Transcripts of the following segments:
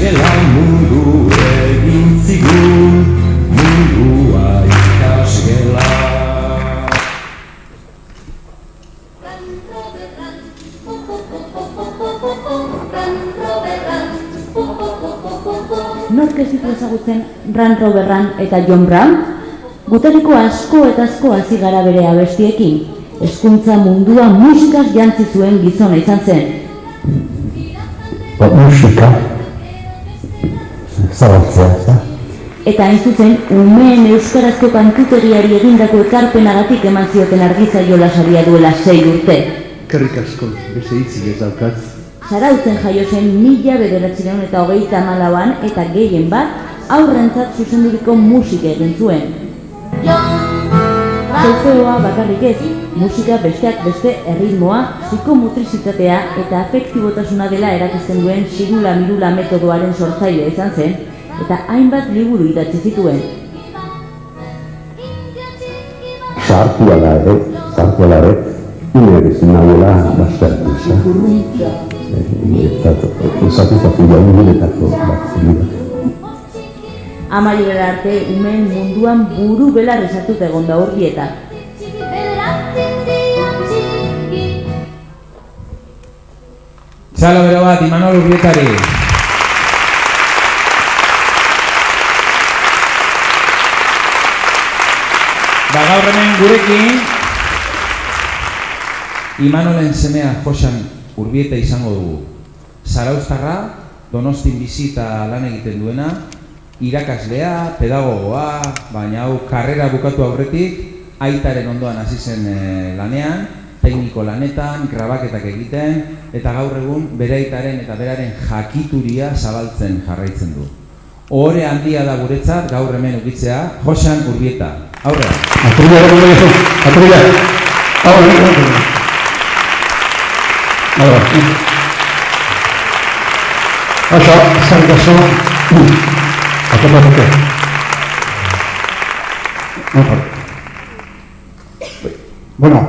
ikasgela mundu egin zigun Mundua ikasgela Nork ez ditu ezagutzen Ran Roberran eta John Brown? Gutariko asko eta asko hasi gara bere abestiekin. Hezkuntza mundua musikaz jantzi zuen gizona izan zen. Ba, musika, zabaltzea, ez da? Eta hain zuzen, umeen euskarazko kantutegiari egindako ekarpenagatik eman zioten argizaio lasaria duela sei urte. Kerrik asko, beste hitzik ez daukat. Zarautzen jaio zen mila bederatzireun eta hogeita hamalauan eta gehien bat aurrentzat zuzenduriko musika egin zuen. Solfeoa bakarrik ez, musika besteak beste erritmoa, psikomutrizitatea eta afektibotasuna dela erakizten duen sigula mirula metodoaren sortzaile izan zen, eta hainbat liburu idatzi zituen. Sartu ala ere, sartu ala ere, ine bezin nagoela baztertu, ez da? Eta, esatu zatu bat zidura. Amaierara arte, umeen munduan buru belar esartut egon da urbieta. Txalo bero bat, Imanol Urbietari. Ba gaur hemen gurekin Imanolen semea Josan Urbieta izango dugu. Zarauztarra, Donostin bizita lan egiten duena, irakaslea, pedagogoa, baina hau karrera bukatu aurretik, aitaren ondoan hasi zen eh, lanean, tekniko lanetan, grabaketak egiten, eta gaur egun bere aitaren eta beraren jakituria zabaltzen jarraitzen du. Ohore handia da guretzat gaur hemen ukitzea, Josan Urbieta. Aurrera. Atrilla, atrilla, atrilla. Ahora, atrilla. Ahora. Bueno,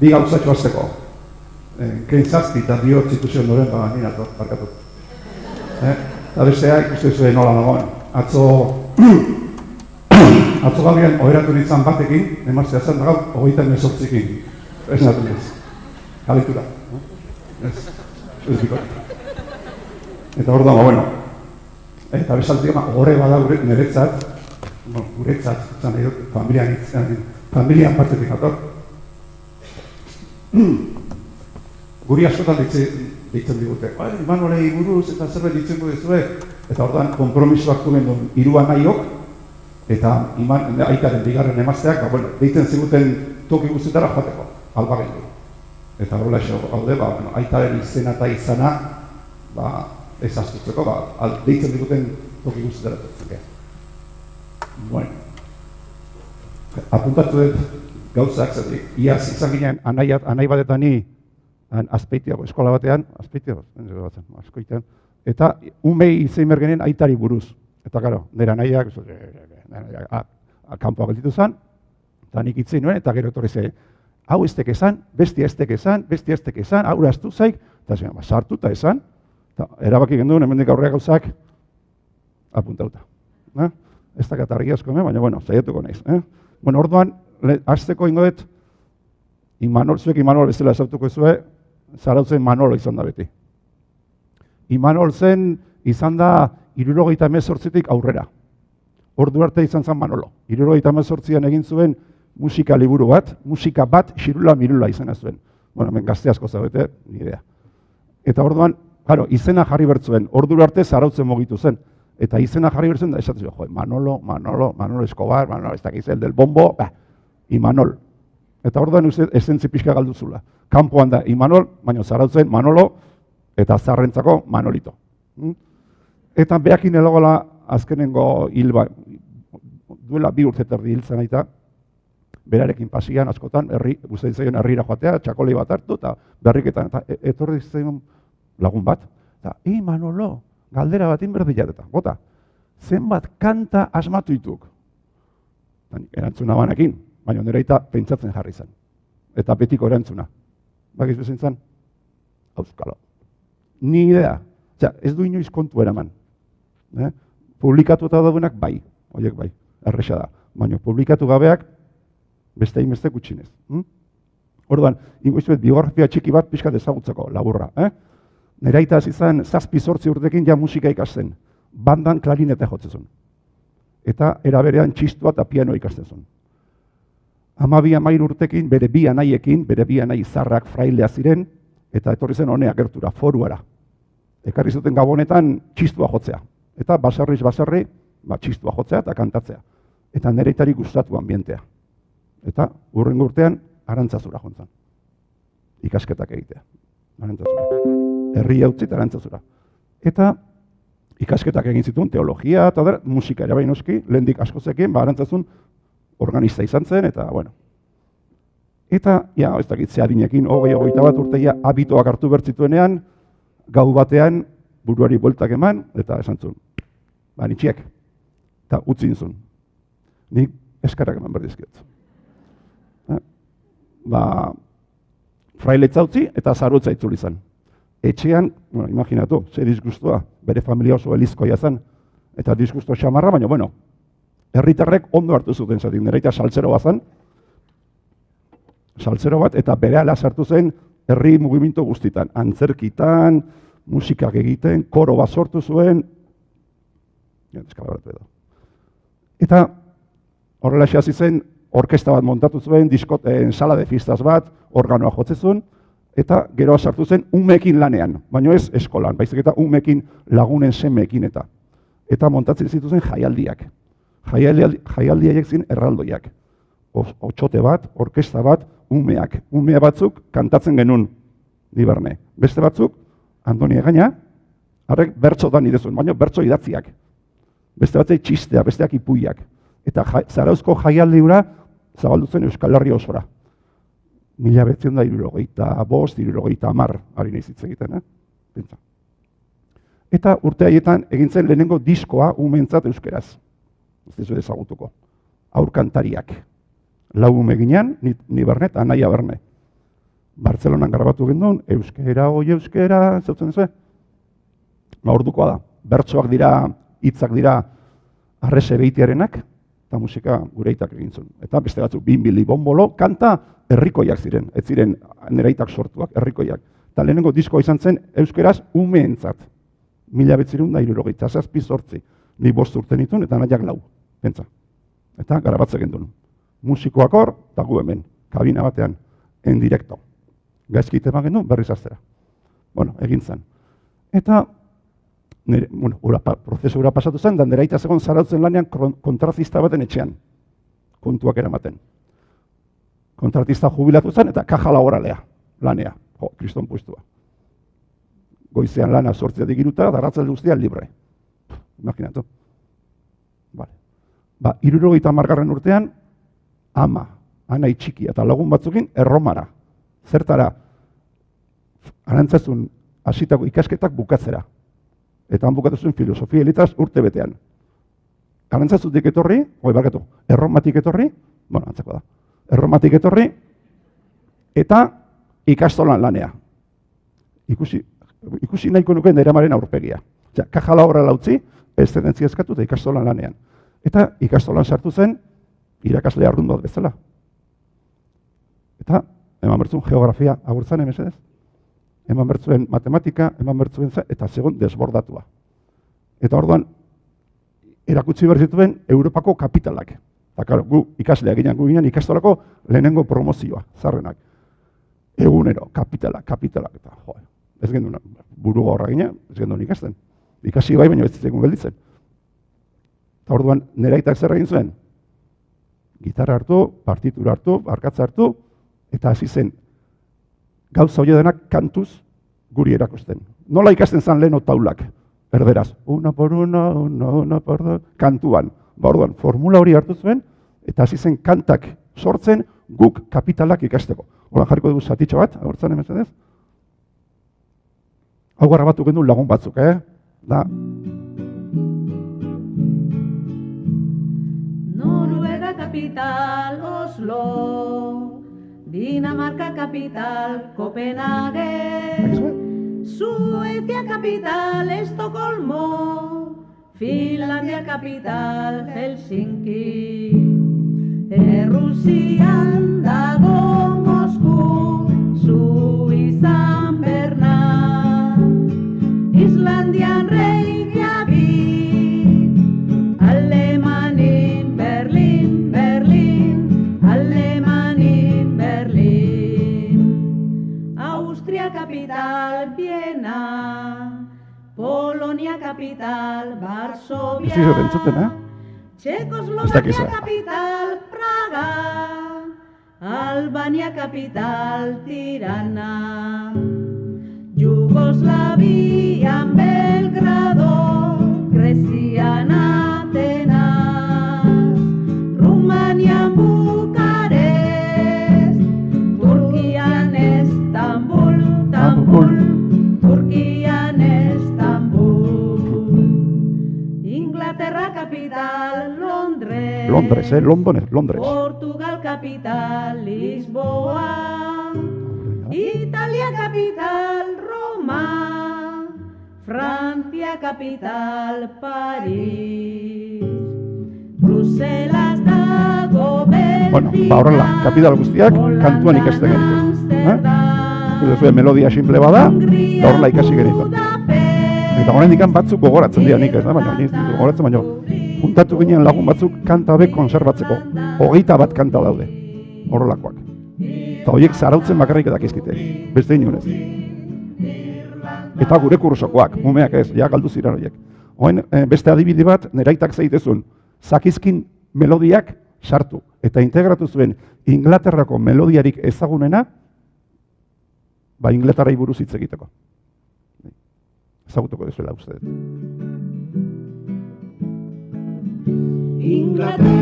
bi gauzatxo azteko. Eh, Kein zazpi eta dio zituzion noren, ba, nina to, barkatu. Eh? Eta bestea ikusten zuen nola nagoen. Atzo, atzo gaudian oheratu nintzen batekin, emaztea zen da gau, hogeita emezortzikin. Ez natu nintzen. Kalitura. Ez, ez bikot. Eta hor dago, bueno. Eta bezaltik, ma, horre bada gure, niretzat, bueno, guretzat, zan dut, familian, itzen, familian partetik ator. Guri askotan ditzen, ditzen digute, bai, Imanolei buruz eta zerbait ditzen duzue, eta orduan kompromiso hartu gendun irua nahiok, eta iman, aitaren bigarren emazteak, ba, bueno, deitzen ziguten toki guztietara joateko, alba. Eta horrela eso, haude, ba, aitaren izena eta izana, ba, ez astutzeko, ba, al, deitzen diguten toki guztietara tetzeke. Bueno, apuntatu dut gauzak, zatik, iaz izan ginen anai, anai batetan ni, han, azpeitiago, eskola batean, azpeitiago, batzen, askoitean, eta umei izein bergenen aitari buruz. Eta karo, nire anaiak, kanpoa gelditu zen, eta nik itzein nuen, eta gero etorri hau ez tek esan, bestia ez tek esan, bestia ez tek esan, hau eraztu zaik, eta zen, ba, sartu eta esan, eta erabaki genduen, hemendik aurreak gauzak, apuntauta. Eh? Ez dakat argi asko, eh? baina, bueno, zaiatuko naiz. Eh? Bueno, orduan, le, azteko ingo dut, Imanol, zuek Imanol bezala esautuko zue, zarautzen Manolo izan da beti. Imanol zen, izan da, irurogeita mezortzitik aurrera. Ordu arte izan zen Manolo. Irurogeita mezortzian egin zuen musika liburu bat, musika bat, xirula mirula izena zuen. Bueno, hemen gazte asko zaudete, ni idea. Eta orduan, claro, izena jarri bertzuen, ordu arte zarautzen mugitu zen. Eta izena jarri bertzen da, esatzen jo, Manolo, Manolo, Manolo Escobar, Manolo ez dakiz el del bombo, bah, Imanol. Eta orduan esentzi pixka galduzula. Kanpoan da Imanol, baina zarautzen Manolo, eta zarrentzako Manolito. Mm? Eta behakin elogola azkenengo hil ba, duela bi urte terdi hil zen aita, berarekin pasian askotan, herri, guztain zaion herrira joatea, txakoli bat hartu, eta berriketan, eta e- etorri zaion lagun bat, eta, Manolo, galdera bat inberdiat eta, bota, zenbat kanta asmatu dituk. Eta erantzuna banakin, baina nire aita pentsatzen jarri zen. Eta betiko erantzuna. Bakiz bezen zen? Auskalo. Ni idea. Osea, ez du inoiz kontu eraman. Eh? Publikatuta daudenak bai, horiek bai, erresa da. Baina publikatu gabeak beste hainbeste gutxinez. Hm? Orduan, ingo izuet, biografia txiki bat pixka ezagutzeko, laburra. Eh? Nera hasi zen, zazpi sortzi urtekin ja musika ikasten. Bandan klarinete jotzen Eta eraberean txistua eta piano ikasten zuen. Amabi amair urtekin, bere bi anaiekin, bere bi anai zarrak frailea ziren, eta etorri zen honea gertura, foruara. Ekarri zuten gabonetan txistua jotzea. Eta baserriz baserri, ba, txistua jotzea eta kantatzea. Eta nereitari gustatu ambientea. Eta urren urtean, arantzazura jontzan. Ikasketak egitea. Arantzazura. Herri zit, arantzazura. Eta ikasketak egin zituen, teologia, eta der, musika ere bain oski, lehendik askozekin, ba, arantzazun organista izan zen, eta, bueno. Eta, ja, ez dakit, zehadinekin, hogei, hogeita bat urteia, abitoak hartu bertzituenean, gau batean, buruari bueltak eman, eta esan zuen, ba, nitxiek, eta utzin zuen. Nik eskarak eman berdizkiot. Eh? Ba, frailetza utzi eta zarutza itzuli zen. Etxean, bueno, imaginatu, ze disgustua, bere familia oso elizkoia zen, eta disgusto xamarra, baina, bueno, herritarrek ondo hartu zuten zatik, nire eta saltzero bat saltzero bat, eta bere ala sartu zen herri mugiminto guztitan, antzerkitan, musikak egiten, koro bat sortu zuen, edo. Eta horrela hasi zen, orkesta bat montatu zuen, diskoten sala de fistaz bat, organoa jotzezun, eta gero sartu zen umekin lanean, baina ez eskolan, baizik eta umekin lagunen semeekin eta. Eta montatzen zituzen jaialdiak. Jaialdiak zin erraldoiak. Otxote bat, orkesta bat, umeak. Umea batzuk kantatzen genuen, diberne. Beste batzuk, Antonia gaina, harrek bertso da nidezuen, baina bertso idatziak. Beste batzei txistea, besteak ipuiak. Eta zarauzko jaialdi hura zabaldu zen Euskal Herri osora. Mila betzen da irurogeita bost, irurogeita amar, ari nahi egiten, eh? Bentsa. Eta urte haietan egintzen lehenengo diskoa umentzat euskeraz. Ez ez ezagutuko. Aurkantariak. Lau ume ginean, ni, ni bernet, anaia berne. Bartzelonan grabatu gendun, euskera, oi euskera, zautzen ez, Ma ordukoa da. Bertsoak dira, hitzak dira, arrese behitiarenak, eta musika gure aitak egin zuen. Eta beste batzuk, bin bili bombolo, kanta herrikoiak ziren, ez ziren neraitak sortuak, herrikoiak. Eta lehenengo diskoa izan zen, euskeraz, umeentzat. Mila betzirun da irurogeita, zazpi sortzi. Ni bost urte nituen, eta nahiak lau. Pentsa. Eta garabatzek gendun. Musikoak hor, eta gu hemen, kabina batean, en direkto. Gaizki tema gendun, berriz aztera. Bueno, egin zen. Eta nire, bueno, ura, prozesu ura pasatu zen, dan deraita zegoen zarautzen lanean kontratista baten etxean, kontuak eramaten. Kontratista jubilatu zen eta kaja laboralea, lanea, jo, kriston puestua. Goizean lana sortzea digiruta, darratzen guztia libre. Imaginatu. Vale. Ba, irurogeita margarren urtean, ama, anai txiki eta lagun batzukin, erromara. Zertara, arantzazun hasitako ikasketak bukatzera eta han bukatu zuen filosofia elitaz urte betean. Galantzazutik etorri, oi barkatu, erromatik etorri, bueno, antzako da, erromatik etorri, eta ikastolan lanea. Ikusi, ikusi nahiko nuke neramaren aurpegia. Ja, kajala horra lautzi, ez zenentzia eskatu eta ikastolan lanean. Eta ikastolan sartu zen, irakasle arrundot bezala. Eta, eman bertzun, geografia agurtzan emesedez eman bertzuen matematika, eman bertzuen za, eta segon desbordatua. Eta orduan, erakutsi behar zituen Europako kapitalak. Eta, karo, gu ikasleak ginen, gu ginen ikastolako lehenengo promozioa, zarrenak. Egunero, kapitalak, kapitalak, eta jo, ez gendun, buru gaurra ginen, ez gendun ikasten. Ikasi bai, baina ez zitzen gelditzen. Eta orduan, nera itak zer egin zuen? Gitarra hartu, partitura hartu, arkatza hartu, eta hasi zen gauza hori denak kantuz guri erakusten. Nola ikasten zan lehen taulak, erderaz. Una por una, una, una por dos, kantuan. Ba orduan, formula hori hartu zuen, eta hasi zen kantak sortzen guk kapitalak ikasteko. Hora jarriko dugu zatitxo bat, agortzen hemen ez? Hau gara batu gendu lagun batzuk, eh? Da. Noruega capital Oslo Dinamarca capital, Copenhague, Suecia capital, Estocolmo, Finlandia capital, Helsinki, eh, Rusia, Dago, Moscú, Suiza, San Bernard, Islandia, capital, Varsovia. Ez izo Praga. Albania capital Tirana. Yugoslavia Belgrado, Grezian, Atenas. Rumania, Londres Londres, eh? London, ez, Londres. Portugal capital Lisboa Italia capital Roma Francia capital París Bruselas dago Belgia Bueno, ba horrela, kapital guztiak kantuan ikasten genituen. Eh? Eta melodia simple bada, eta horrela ikasi genituen. Eta horrein batzuk gogoratzen dira nik ez da, baina nik gogoratzen, baina juntatu ginen lagun batzuk kanta hauek konserbatzeko. Hogeita bat kanta daude, horrelakoak. Eta horiek zarautzen bakarrik dakizkite, beste inunez. Eta gure kursokoak, umeak ez, ja galdu ziren horiek. Oen, beste adibide bat, neraitak zeitezun, zakizkin melodiak sartu. Eta integratu zuen Inglaterrako melodiarik ezagunena, ba Inglaterrai buruz hitz egiteko. Ezagutuko dezuela uste dut. Inglaterra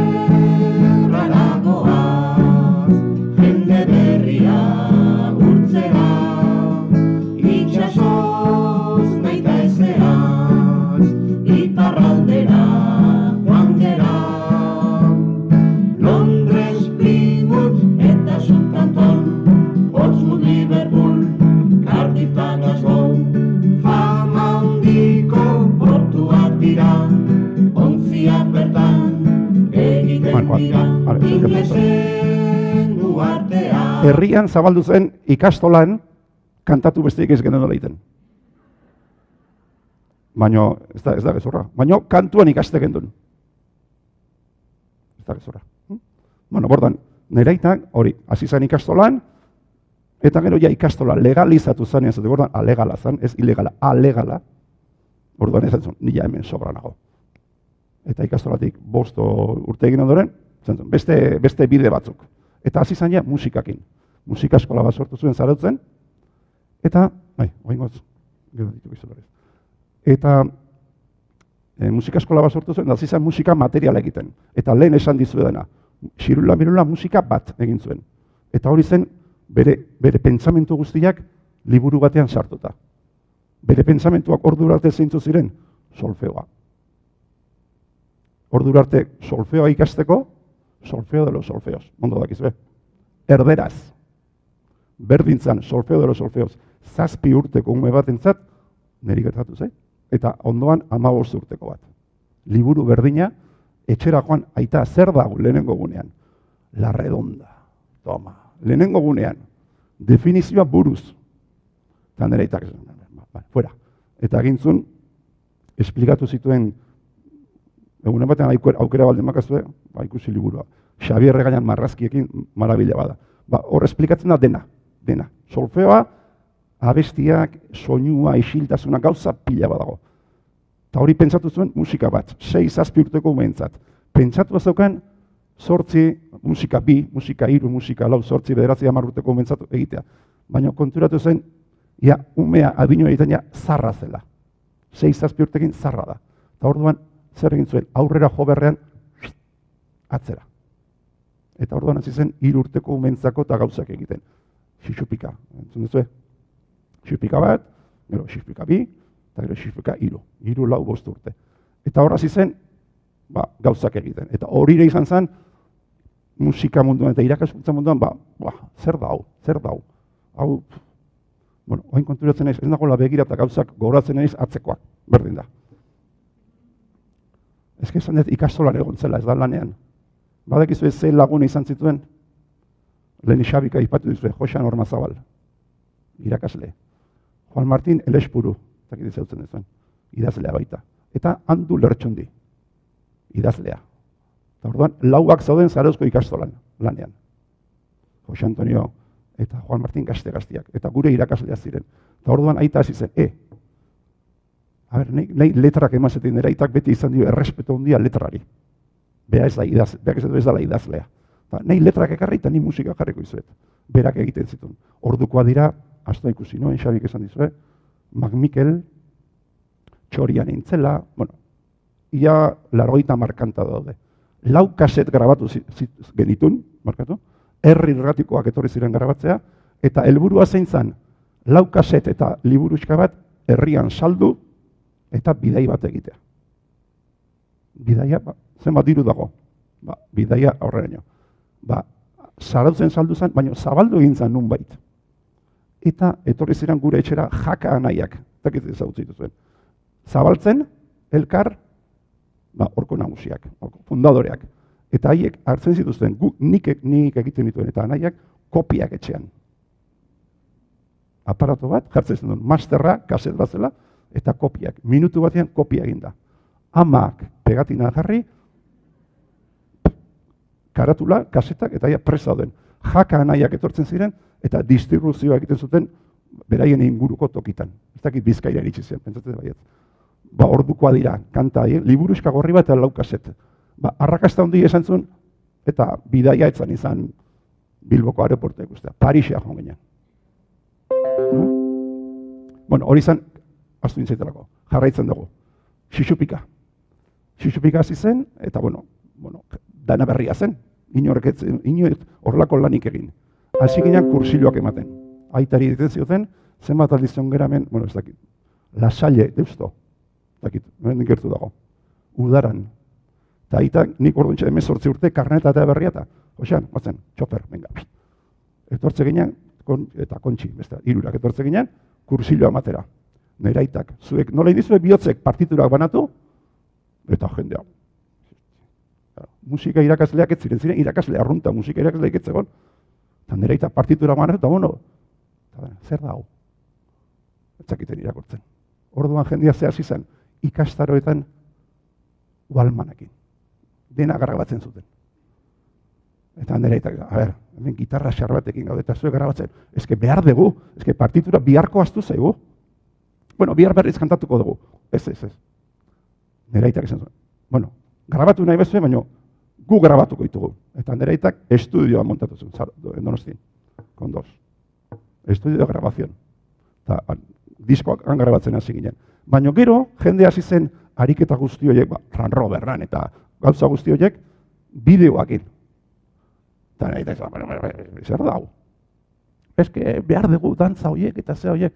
goaz, jende berria urtzera, itxasoz Herrian zabaldu zen ikastolan kantatu besteik ez genuen egiten. Baina, ez da, ez da gezurra. Baina kantuan ikaste gendun. Ez da gezurra. Hm? Bueno, bordan, neraitak hori, hasi zen ikastolan, eta gero ja ikastola legalizatu zen, ez bordan, alegala zen, ez ilegala, alegala. Orduan ez zen, nila hemen sobra nago. Eta ikastolatik bosto urte egin ondoren, beste, beste bide batzuk. Eta hasi ja musikakin. Musika eskola bat sortu zuen zarautzen, eta, bai, oingoz, gero ditu. Eta e, musika eskola bat sortu zuen, hasi zen musika materiala egiten. Eta lehen esan dizuedana, xirula mirula musika bat egin zuen. Eta hori zen bere, bere pentsamentu guztiak liburu batean sartuta. Bere pentsamentuak ordu arte zeintzu ziren, solfeoa. Ordu arte solfeoa ikasteko, solfeo de los solfeos, ondo dakizue. Erderaz, berdintzan solfeo de los solfeos, zazpi urteko ume batentzat, niri gertatu zait, eta ondoan amabost urteko bat. Liburu berdina, etxera joan, aita zer dago lehenengo gunean? La redonda. Toma, lehenengo gunean, definizioa buruz. Eta nire aitak, ba, ba, fuera. Eta egintzun, esplikatu zituen, egunen batean aukera, aukera baldin makazue, ba, ikusi liburua. Xabier Regaian marrazkiekin marabila bada. Ba, hor esplikatzen da dena, dena. Solfeoa, abestiak, soinua, isiltasuna, gauza pila badago. Eta hori pentsatu zuen musika bat, sei zazpi urteko umentzat. Pentsatu zeukan sortzi, musika bi, musika hiru, musika lau, sortzi, bederatzi hamar urteko umentzat egitea. Baina konturatu zen, ja, umea adino egiten ja, zarra zela. Sei zazpi urtekin zarra da. Eta orduan, zer egin zuen, aurrera jo berrean, atzera. Eta orduan hasi zen hiru urteko umentzako eta gauzak egiten. Xixupika, entzun duzue? Xixupika bat, gero xixupika bi, eta gero xixupika hiru. Hiru lau bost urte. Eta hor hasi zen, ba, gauzak egiten. Eta hori ere izan zen, musika munduan eta irakaskuntza munduan, ba, ba, zer da hau, zer da hau. Hau, bueno, oin konturatzen naiz, ez nagoela begira eta gauzak gogoratzen naiz atzekoak, berdin da. Eske esan dut ikastolan egon zela, ez da lanean. Badakizu ez zein laguna izan zituen, lehen Xabika ipatu dizue, Josan Ormazabal, irakasle. Juan Martin Elespuru, zakit izautzen duzuen, idazlea baita. Eta handu lertxundi, idazlea. Eta orduan, lauak zauden zarauzko ikastolan, lanean. Jose Antonio eta Juan Martin gazte gaztiak, eta gure irakaslea ziren. Eta orduan aita hasi zen, e, a nahi, nahi letrak emazetin dira, aitak beti izan dio errespeto handia letrari. Bea ez da idaz, beak ez da ez dela idazlea. Eta nahi letrak ekarri eta ni musika jarriko izuet. Berak egiten zituen. Ordukoa dira, hasta ikusi noen, Xabik esan dizue, Magmikel, txorian intzela, bueno, ia largoita markanta daude. Lau kaset grabatu genitun, markatu, herri irratikoak etorri ziren grabatzea, eta helburua zein zen, lau kaset eta liburuxka bat herrian saldu eta bidai bat egitea. Bidaia, ba, zenbat diru dago? Ba, bidaia aurreraino. Ba, zarautzen saldu zen, baina zabaldu egin zen nunbait. Eta etorri ziren gure etxera jaka anaiak, eta ez ezagutzen zuen. Zabaltzen, elkar, ba, orko nagusiak, orko fundadoreak. Eta haiek hartzen zituzten, gu, nik, nik egiten dituen, eta anaiak kopiak etxean. Aparato bat, jartzen zuen, masterra, kaset bat zela, eta kopiak. Minutu batean kopia egin da. Amak pegatina jarri, karatula, kasetak, eta ja presa den. Jaka anaiak etortzen ziren, eta distribuzioa egiten zuten beraien inguruko tokitan. Ez dakit bizkaira iritsi zen, pentsatzen baiet. Ba, ordukoa dira, kanta, eh? liburuska gorri bat eta lau kaset. Ba, arrakasta handi esan zuen, eta bidaia etzan izan Bilboko aeroportu ikustea. Parisea joan ginen. No? Bueno, hori izan, astu nintzaitelako, jarraitzen dugu. Xixupika. Xixupika hasi zen, eta bueno, bueno, dana berria zen. Inork ez, inork horrelako lanik egin. Hasi ginen kursiloak ematen. Aitari egiten zioten, zenbat aldiz geramen, bueno, ez dakit, lasalle, deusto, dakit, hemen gertu dago, udaran. Eta aita, nik orduan txede emezortzi urte, karneta eta berria eta, hoxan, batzen, txofer, venga. Etortze ginen, kon, eta kontxi, beste, irurak etortze ginen, kursiloa ematera. Nera aitak, zuek, nola indizue bihotzek partiturak banatu, eta jendea. Musika irakasleak ez ziren, ziren irakasle arrunta, musika irakasleak ez zegoen. Eta nera aitak partitura banatu, eta bueno, eta, zer da hau? Ez zakiten irakortzen. Orduan jendea ze hasi zen, ikastaroetan ualmanakin. Dena grabatzen zuten. Eta nire eta, a ber, hemen gitarra xar batekin gaude, eta zuek grabatzen. Ezke behar dugu, ezke partitura biharko astu zaigu. Bueno, bihar berriz kantatuko dugu. Ez, ez, ez. Nire aitak esan zuen. Bueno, grabatu nahi bezue, baina gu grabatuko ditugu. Eta nire aitak estudioa montatu zuen, zar, donostin, con dos. Estudio de grabación. Eta diskoak han grabatzen hasi ginen. Baina gero, jende hasi zen ariketa guzti horiek, ba, ran roberran eta gauza guzti horiek, bideoakin. Eta nahi zer da hau? Ez que behar dugu dantza horiek eta ze horiek.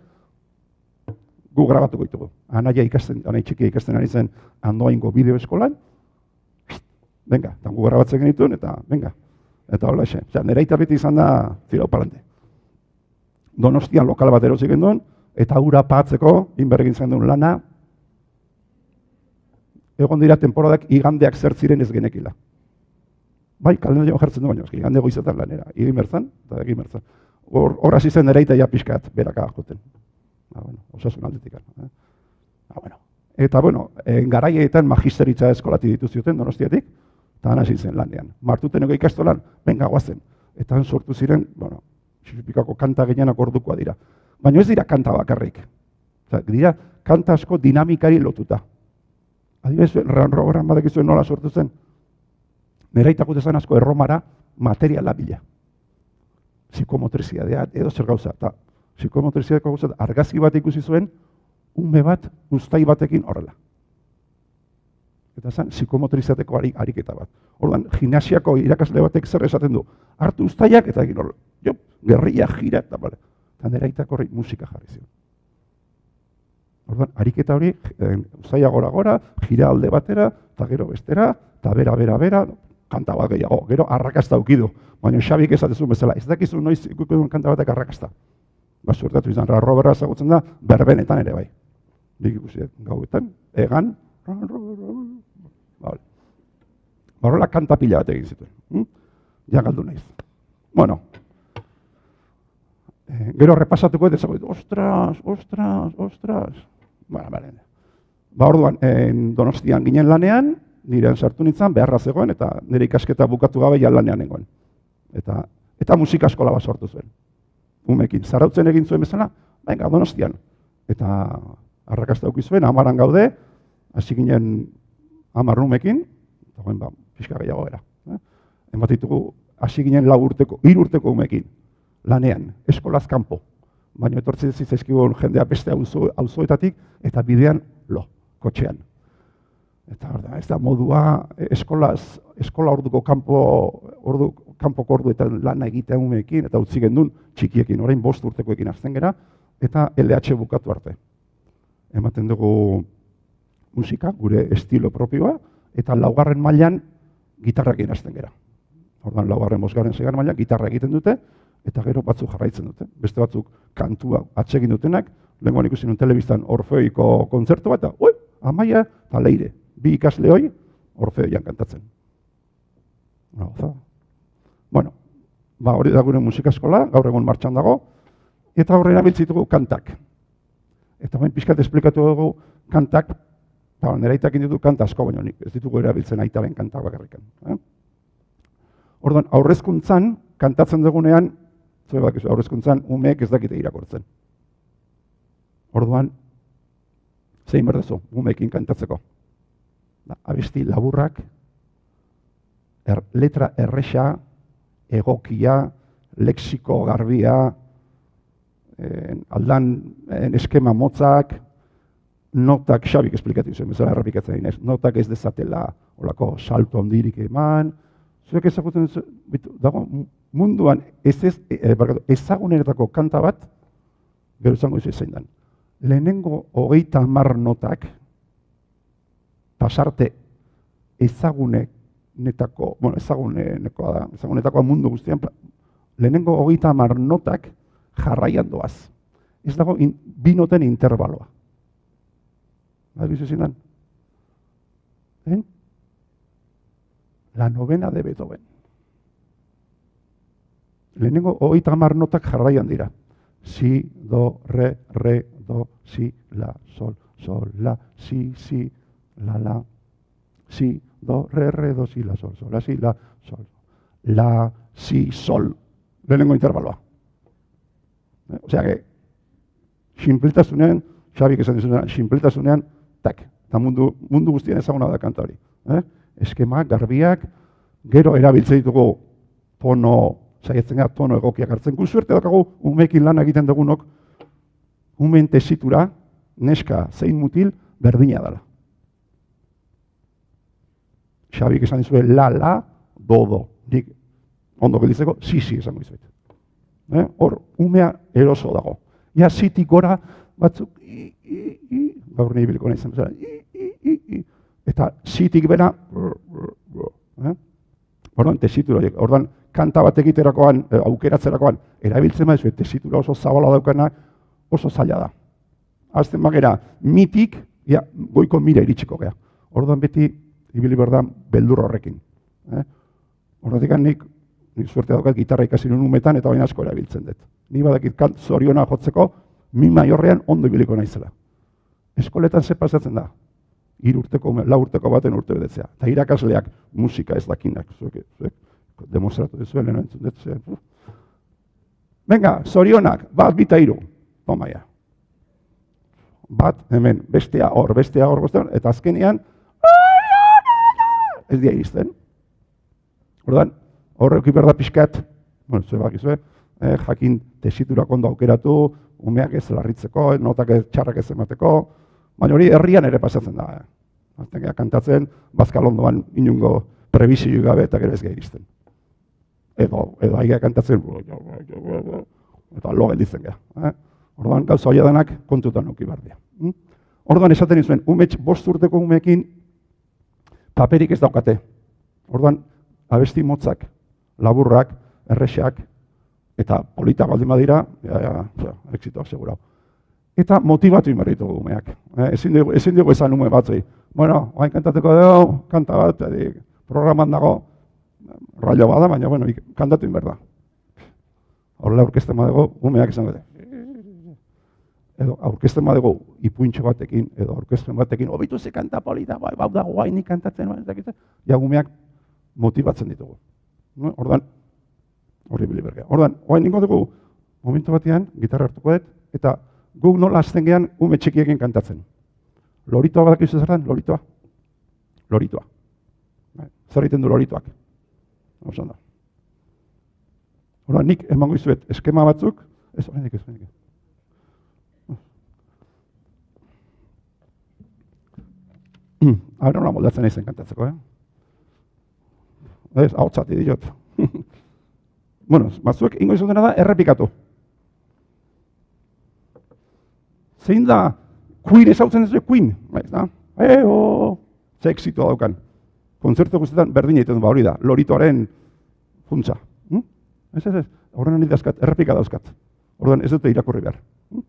Gu grabatuko ditugu. Anaia ikasten, anai txikia ikasten ari zen andoaingo bideo eskolan. Venga, eta gu grabatzen genituen, eta venga. Eta hola xe. Osea, aita beti izan da, tira palante. Donostian lokal bat erosi genduen, eta ura patzeko, inbergin zen duen lana, egon dira temporadak igandeak zer ziren ez genekila. Bai, kalendario jartzen du baina, igande goizetan lanera. Egin berzan, eta egin berzan. Hor, hor hasi zen ere ja pixkat, beraka joten. Ba, bueno, osasun aldetik. Eh? Ba, bueno. Eta, bueno, eh, garaietan magisteritza eskolati dituzioten donostiatik, eta han hasi zen lanean. Martuteneko ikastolan, benga guazen. Eta han sortu ziren, bueno, xixipikako kanta gehienak ordukoa dira. Baina ez dira kanta bakarrik. Osea, dira kanta asko dinamikari lotuta. Adibidez, ran roberan badakizuen nola sortu zen. Nera zen asko erromara materiala bila. Psikomotrizidadea, edo zer gauza. Eta psikomotrizidadeko gauza, argazki bat ikusi zuen, ume bat, guztai batekin horrela. Eta zen, psikomotrizateko ari, ariketa bat. Orduan, gimnasiako irakasle batek zer esaten du. Hartu ustaiak eta egin horrela. Jo, gerria jira eta bale. Eta nera itako horri musika jarri zion. Orduan, ariketa hori, eh, ustaia gora gora, gira alde batera, eta gero bestera, eta bera, bera, bera, kanta bat gehiago. Gero arrakasta ukidu. Baina Xabik esatezun bezala, ez dakizu noiz ikuiko duen kanta batek arrakasta. Ba, suertatu izan, ra roberra ezagutzen da, berbenetan ere bai. Nik ikusi gauetan, egan, Vale. Horrela kanta pila bat egin zituen. Hm? Ja galdu naiz. Bueno, eh, gero repasatuko esango ditu, ostras, ostras, ostras. Bueno, bale. Ba, orduan, en donostian ginen lanean, nirean sartu nintzen, beharra zegoen, eta nire ikasketa bukatu gabe ja lanean nengoen. Eta, eta musika eskola bat sortu zuen. Umekin, zarautzen egin zuen bezala, venga, donostian. Eta arrakasta auki zuen, amaran gaude, hasi ginen amar umekin, eta ba, pixka gehiago era. Eh? Emat ditugu, hasi ginen lau urteko, hiru urteko umekin, lanean, eskolaz kanpo. Baina etortzen zizizkigun jendea beste auzo, auzoetatik, eta bidean lo, kotxean. Eta da, ez da modua eskolaz, eskola orduko kanpo, ordu, kanpoko ordu eta lana egitea umeekin, eta utzi gendun txikiekin, orain bost urtekoekin azten gera, eta LH bukatu arte. Ematen dugu musika, gure estilo propioa, eta laugarren mailan gitarrakin hasten gera. Ordan laugarren, bosgarren, segarren mailan gitarra egiten dute, eta gero batzuk jarraitzen dute. Beste batzuk kantua atsegin dutenak, lehenkoan ikusi nun telebistan orfeoiko kontzertu bat, eta, oi, amaia, eta leire, bi ikasle hoi, orfeoian kantatzen. No, bueno, ba, hori da gure musika eskola, gaur egun martxan dago, eta horrela biltzitugu kantak. Eta bain pixkat esplikatu dugu kantak, eta nire aitak ditu kanta asko, baina nik ez ditugu erabiltzen aitaren kantak bakarrikan. Eh? Orduan, aurrezkuntzan, kantatzen dugunean, zue bak, aurrezkuntzan, umeek ez dakite irakortzen. Orduan, zein berdezu, umeekin kantatzeko. Da, abesti laburrak, er, letra erresa, egokia, lexiko garbia, en, aldan eskema motzak, notak, xabik esplikatu zuen, bezala errapikatzen dinez, notak ez dezatela olako salto ondirik eman, zuek ezagutzen dago, munduan ez ez, e, ezaguneretako kanta bat, gero izango izu zein dan. Lehenengo hogeita hamar notak, pasarte ezagunek netako, bueno, ezagunekoa da, ezagunetakoa mundu guztian, lehenengo hogeita hamar notak jarraian doaz. Ez dago in, bi noten interbaloa. Bai, bizu zindan? Eh? La novena de Beethoven. Lehenengo hogeita hamar notak jarraian dira. Si, do, re, re, do, si, la, sol, sol, la, si, si, la, la, si, do, re, re, do, si, la, sol, sol, la, si, la, sol, la, si, sol. Lehenengo interbaloa. Eh? Osea que, simplitasunean, Xabik esan dizunean, simplitasunean, tak, eta mundu, mundu guztien ezaguna da kanta hori. Eh? Eskemak, garbiak, gero erabiltzen ditugu tono, saiatzen gara tono egokiak hartzen. Gu suerte dakagu, umekin lan egiten dugunok, umen tesitura, neska, zein mutil, berdina dela. Xabik esan dizue, la, la, do, do. Nik, ondo gelditzeko, si, si esango dizuet. Eh? Hor, umea eroso dago. Ja, zitik gora, batzuk, i, i, i, gaur nahi biliko nahi zen, i, i, i, i, eta zitik bera, eh? orduan, tesitura, orduan, kanta bat egiterakoan, eh, aukeratzerakoan, erabiltzen maizu, tesitura oso zabala daukana, oso zaila da. Azten bagera, mitik, ja, goiko mira iritsiko gea. Orduan beti, ibili berda, beldur horrekin. Eh? Orduan nik, nik suerte daukat gitarra ikasi nun umetan, eta baina asko erabiltzen dut. Ni badakit kant zoriona jotzeko, mi maiorrean ondo ibiliko naizela. Eskoletan ze pasatzen da? Hiru urteko, lau urteko baten urte bedetzea. Eta irakasleak musika ez dakinak. Zuek, zuek, demostratu duzuen lehen entzun dut. Venga, zorionak, bat bita hiru. Tomaia. Bat, hemen, bestea hor, bestea hor, bestea hor, eta azkenean, ez dia izten. Ordan, horrek iberda pixkat, bueno, zue eh, jakin tesiturak ondo aukeratu, umeak ez larritzeko, notak ez txarrak ez emateko, baina hori herrian ere pasatzen da. Eh. Azten kantatzen, bazkal ondoan inungo prebizio gabe eta gero ez iristen. Edo, edo aigea kantatzen, eta lo gelditzen geha. Eh? Orduan, gauza hori denak kontutan nuki bardia. Hm? Orduan, esaten izuen, umets bost urteko umekin paperik ez daukate. Orduan, abesti motzak, laburrak, erresak, eta polita baldin badira, ja, ja, ja, exitoak segura. Eta motivatu inberritu umeak. Eh, ezin, dugu, ezin dugu esan ume batzui. Bueno, hain kantateko dugu, kanta bat, edik, programan dago, raio bada, baina, bueno, ik- kantatu inber da. Horrela aurkezten badego, umeak izango dute. Edo aurkezten badego ipuintxo batekin, edo aurkezten batekin, hobitu ze kanta polita, bai, bau da guainik kantatzen, bai, ez dakit, ja umeak motibatzen ditugu. No? Ordan, hori bili bergea. Ordan, oain ningo dugu, momentu batean, gitarra hartuko dut, eta guk nola azten gehan ume txikiekin kantatzen. Loritoa badakizu zer den, loritoa? Loritoa. Bai, Zer egiten du loritoak? Oso ondo. Ordan, nik emango izuet eskema batzuk, ez, oraindik ez, oraindik ez. Hora nola moldatzen naizen kantatzeko, eh? Ez, hau txati diot. bueno, batzuek ingo izan da errepikatu. Zein da Queen ezautzen ez Queen? Ba, ez da? Eo! Ze exitua daukan. Kontzertu guztietan berdin egiten du ba hori da. Loritoaren funtsa. Hm? Ez, ez, ez. Horren handi dauzkat, errepika dauzkat. Orduan ez dute irakurri behar. Hm?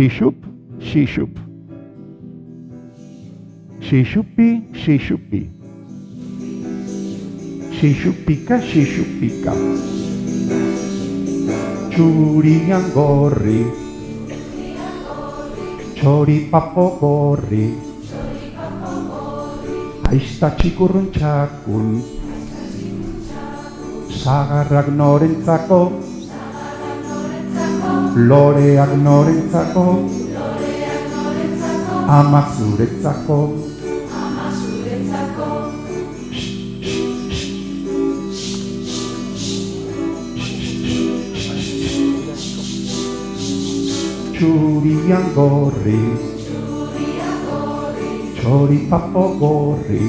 Shishub, shishub. Shishupi, shishupi. Shishupika, shishupika. Txurian gorri. Txoripapo gorri. Aizta txikurrun txakun. Zagarrak norentzako. Loreak norentzako. Amak zuretzako. Txurian gorri. Txoripapo gorri.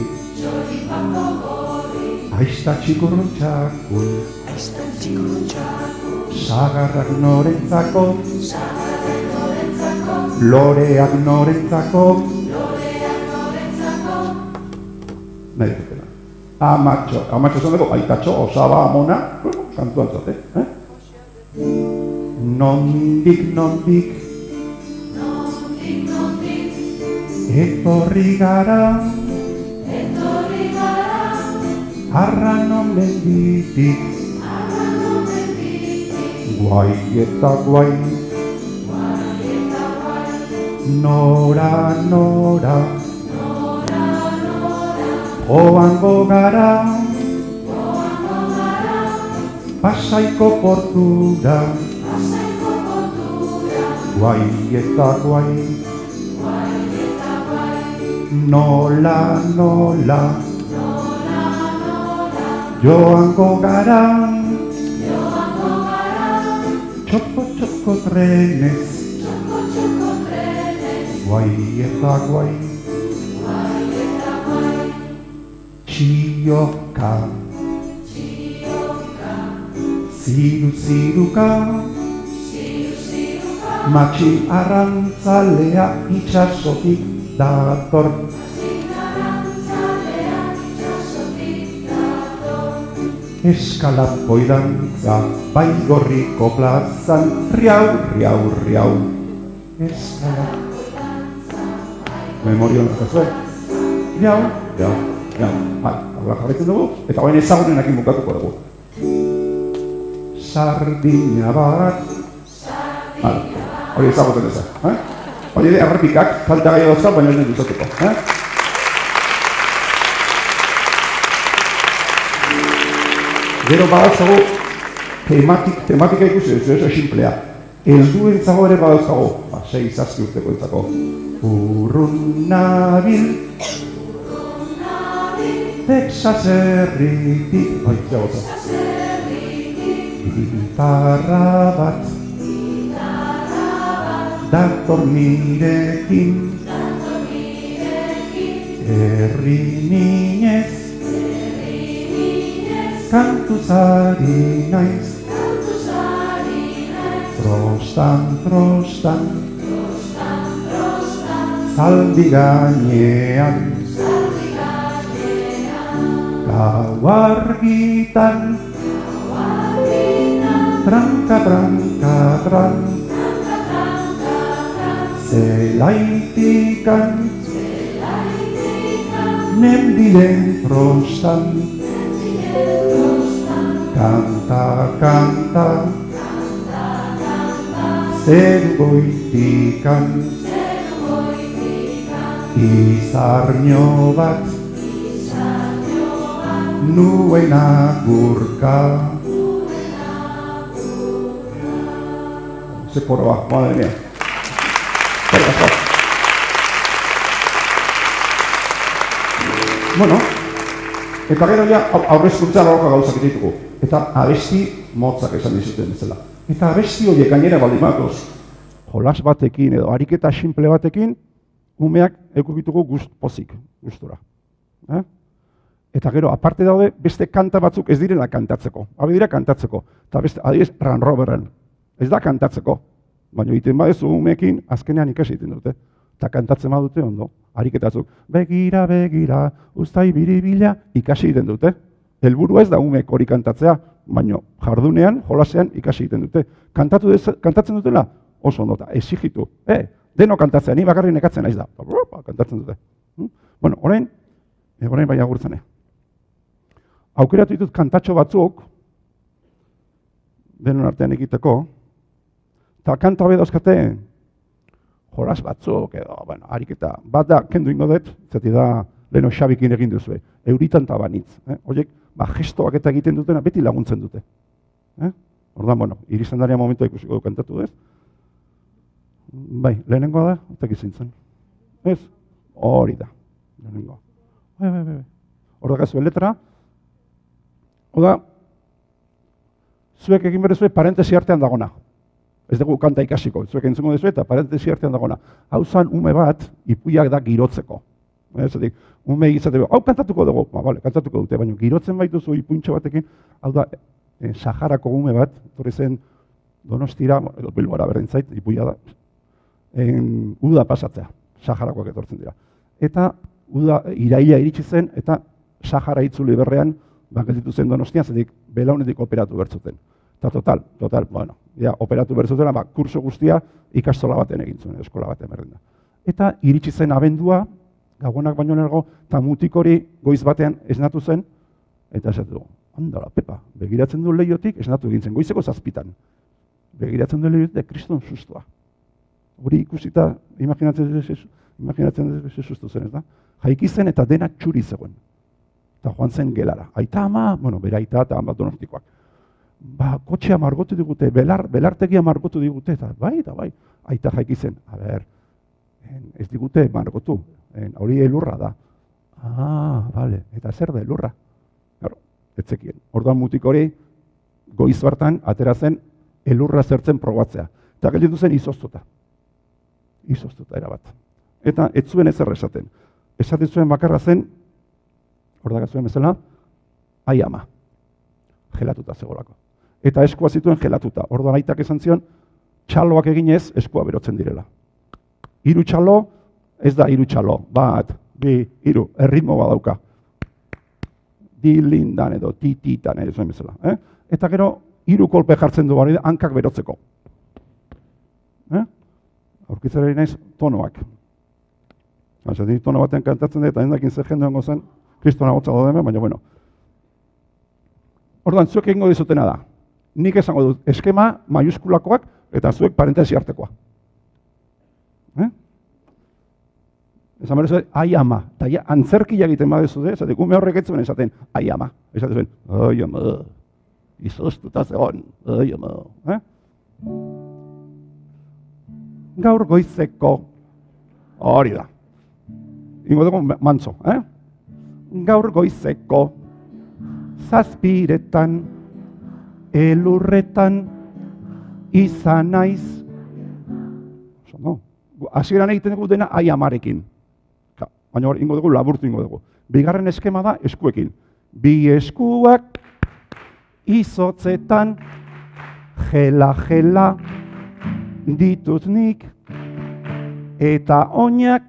Aizta txikurrun txakun. Zagarrak norentzako. Loreak norentzako. Nahi dutena. Amatxo, amatxo esan dugu, aitatxo, osaba, amona, kantuan zate, eh? Nondik, nondik, etorri gara, arran menditik, guai eta guai, nora, nora, joango gara, pasaiko portura, guai eta guai, nola, nola, joango gara, txoko, txoko trenez, guai eta guai, txioka, ziru, ziruka, matxi arrantzalea itxasotik dator. Eskalapoi dantza, bai gorriko plazan, riau, riau, riau. Eskalapoi Memorion zakazue. Riau, riau, riau. Bai, horrela jarraitzen dugu, eta hoen ezagunenakin bukatuko dugu. Sardina bat. Hala, hori ezagutzen ez eh? Hori ere errepikak, falta gai dauzka, baina ez dut izateko, eh? Gero badautzago, tematik, tematika ikusi, ez oso simplea. Helduen zago ere badautzago, ba, sei zazki urteko entzako. Urrun nabil, Texas herritik, bai, zagoza. Gitarra bat, dator nirekin, herri ninez, kantuzari naiz, trostan, trostan, zaldi gainean, gau argitan, tranka, tranka, tran, zelaitikan, nendilen trostan, kanta, kanta, zer goitikan, izarnio bat, nuen agurka. Ze koroa, madre mia. Eskerrik asko. Bueno, eta gero ja au- aurrezkuntza lauka gauzak ditugu. Eta abesti motzak esan dizuten bezala. Eta abesti horiek gainera baldin badatoz, jolas batekin edo ariketa simple batekin, umeak ekukitugu gust pozik, gustura. Eh? Eta gero, aparte daude, beste kanta batzuk ez direla kantatzeko. Habe dira kantatzeko. Eta beste, adibidez, Ran Roberren. Ez da kantatzeko. Baina egiten badezu umeekin, azkenean ikasi egiten dute. Eta kantatzen badute ondo. Ariketatzuk, begira, begira, ustai biribila, ikasi egiten dute. Helburua ez da umeek hori kantatzea, baina jardunean, jolasean ikasi egiten dute. Kantatu dez, kantatzen dutela, oso ondo, eta exigitu. Eh, deno kantatzea, ni bakarrik nekatzen naiz da. Ba, Kantatzen dute. Hm? Bueno, orain, eh, orain bai agurtzene. Aukeratu ditut kantatxo batzuk, denon artean egiteko, eta kanta hobe dauzkate, jolas batzuk, edo, bueno, ariketa, bat da, kendu ingo dut, zati da, leno xabikin egin duzue, euritan tabanitz. Eh? Horiek, ba, gestoak eta egiten dutena beti laguntzen dute. Eh? Ordan, bueno, irizendaria momentua ikusiko du kantatu ez? Bai, lehenengoa da, eta gizintzen. Ez? Hori da, lehenengoa. Bai, bai, bai. bai. Hor letra, Oda, zuek egin behar zuen parentesi artean dagona. Ez dugu kanta ikasiko, zuek entzungo duzu eta parentesi artean dagona. Hau zan ume bat, ipuiak da girotzeko. Ez edik, ume izate, hau kantatuko dugu, ba, vale, kantatuko dute, baina girotzen baituzu ipuintxo batekin, hau da, eh, Saharako ume bat, torri zen donostira, edo bilbora berdin zait, ipuia da, en, uda pasatzea, Saharakoak etortzen dira. Eta uda iraila iritsi zen, eta Sahara itzuli berrean, ba, gelditu zen donostian, zedik belaunetik operatu bertzuten. Eta total, total, bueno, ja, operatu bertzutela, ba, kurso guztia ikastola baten egin zuen, eskola baten berdin da. Eta iritsi zen abendua, gabonak baino lergo, eta mutik hori goiz batean esnatu zen, eta esatu du, andala, pepa, begiratzen du lehiotik, esnatu egin zen, goizeko zazpitan. Begiratzen du lehiotik, de kriston sustua. Hori ikusita, imaginatzen dut, imaginatzen dut, sustu zen, ez da? Jaiki zen eta dena txuri zegoen. Eta joan zen gelara. Aita ama, bueno, bere aita eta ama donostikoak. Ba, kotxea margotu digute, belar, belartegia margotu digute, eta bai, eta bai, aita jaiki zen. A ber, en, ez digute margotu, en, hori elurra da. Ah, bale, eta zer da elurra? Gero, etzekien. Orduan mutik hori, goiz bartan, atera zen, elurra zertzen probatzea. Eta gelditu zen izoztuta. Izoztuta erabat. Eta ez zuen ezer esaten. Esaten zuen bakarra zen, hor zuen bezala, ai ama. Gelatuta zegolako. Eta eskua zituen gelatuta. Orduan aitak esan zion, txaloak eginez eskua berotzen direla. Hiru txalo, ez da hiru txalo, bat, bi, hiru, erritmo badauka. Dilindan edo tititan edo zuen bezala. Eh? Eta gero, hiru kolpe jartzen du hori hankak berotzeko. Eh? Aurkitzera naiz tonoak. Hasa, di tono batean kantatzen dut, eta endakin zer jende zen, kristona hemen, baina bueno. Orduan, zuek egingo dizutena da. Nik esango dut, eskema maiuskulakoak eta zuek parentesi artekoa. Eh? Esan behar ai ama. Eta ja, antzerkia egiten badezu de, esatik, ume horrek ez zuen esaten, ai ama. Esaten zuen, ai ama, izoztuta zegoen, ai ama. Eh? Gaur goizeko, hori da. Ingo dugu mantzo, eh? Gaur goizeko, zazpiretan, elurretan, izan naiz. Oso, no? Hasieran egiten dugu dena ai amarekin. Baina hor, ingo dugu, laburtu ingo dugu. Bigarren eskema da eskuekin. Bi eskuak izotzetan, jela jela ditut nik, eta oinak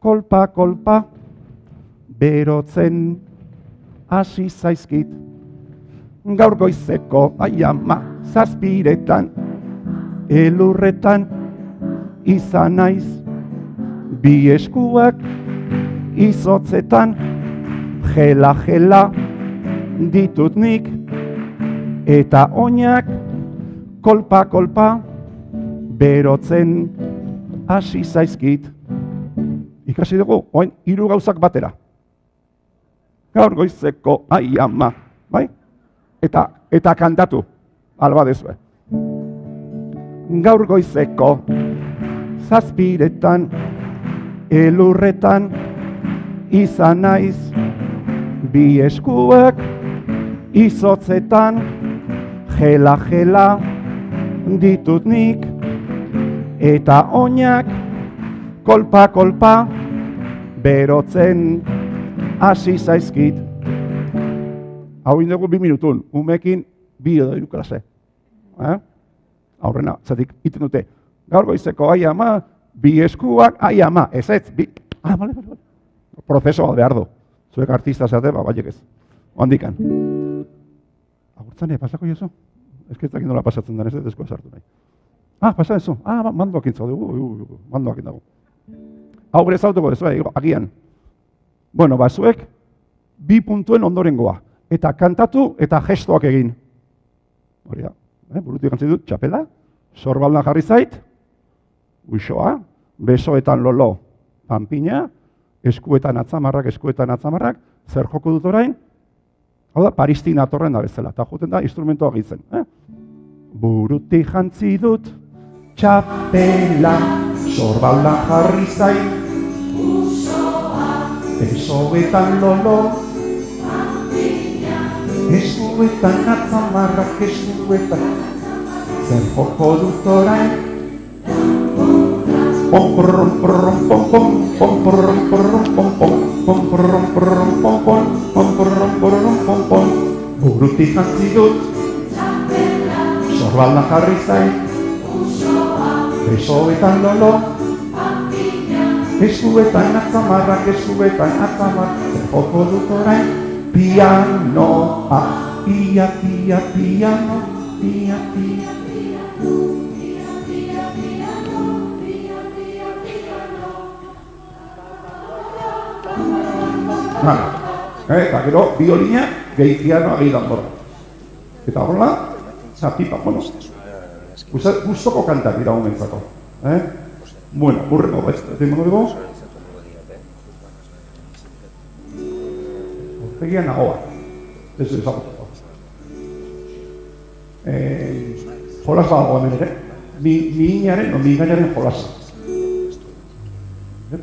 kolpa, kolpa, berotzen hasi zaizkit. Gaur goizeko, ai ama, zazpiretan, elurretan, izan naiz, bi eskuak, izotzetan, jela, jela, ditut nik, eta oinak, kolpa, kolpa, berotzen hasi zaizkit. Ikasi dugu, oin, hiru gauzak batera. Gaur goizeko, ai ama, bai? Eta, eta kantatu, alba dezue. Gaur goizeko, zazpiretan, elurretan, izan naiz, bi eskuak, izotzetan, jela, jela, ditut nik, eta oinak, kolpa, kolpa, berotzen hasi zaizkit. Hau bi minutun, umekin bi edo iru klase. Eh? Aurrena, zatik, iten dute, gaur goizeko ai ama, bi eskuak, ai ama, ez ez, bi, ah, bale, bale, bale. Prozeso bat behar du. Zuek artista zeate, ba, baiek ez. Ondikan. Agurtzane, pasako jozu? Ez que ez nola pasatzen den, ez ez desko sartu nahi. Ah, pasa eso. Ah, mandoak intzo dugu, mandoak dago. Hau bere zautuko dezu, eh, agian. Bueno, ba, zuek, bi puntuen ondorengoa. Eta kantatu eta gestoak egin. Hori da, eh, burutik gantzen dut, txapela, sorbaldan jarri zait, uixoa, besoetan lolo, panpina, eskuetan atzamarrak, eskuetan atzamarrak, zer joko dut orain? Hau da, Paristina atorren da bezala, eta joten da instrumentoa gitzen. Eh? Burutik jantzi dut, txapela, sorbaldan jarri zait, Besoetan lolo Eskuetan atzamarrak eskuetan Zer joko dut orain Pom porrom porrom pom pom Pom porrom porrom pom pom Pom porrom porrom pom pom Pom porrom porrom pom pom Burutik jantzi dut Sorbaldan jarri zait Besoetan lolo Eskuetan atzamarrak, eskuetan atzamarrak, zer joko dut orain, pianoa, pia, pia, piano, pia, pia. Vale. Eh, eta gero, biolina, gehi pianoa, gehi danbora. Eta horrela, zapipa, bueno, gusta- gustoko kantak dira homentzako. Eh? Bueno, burrego, ez, ez emango dugu. Ortegian nagoa. Ez ez ezagutuko. Eh, jolas badago hemen ere. Mi, mi inaren, no, mi gainaren jolasa. Eh?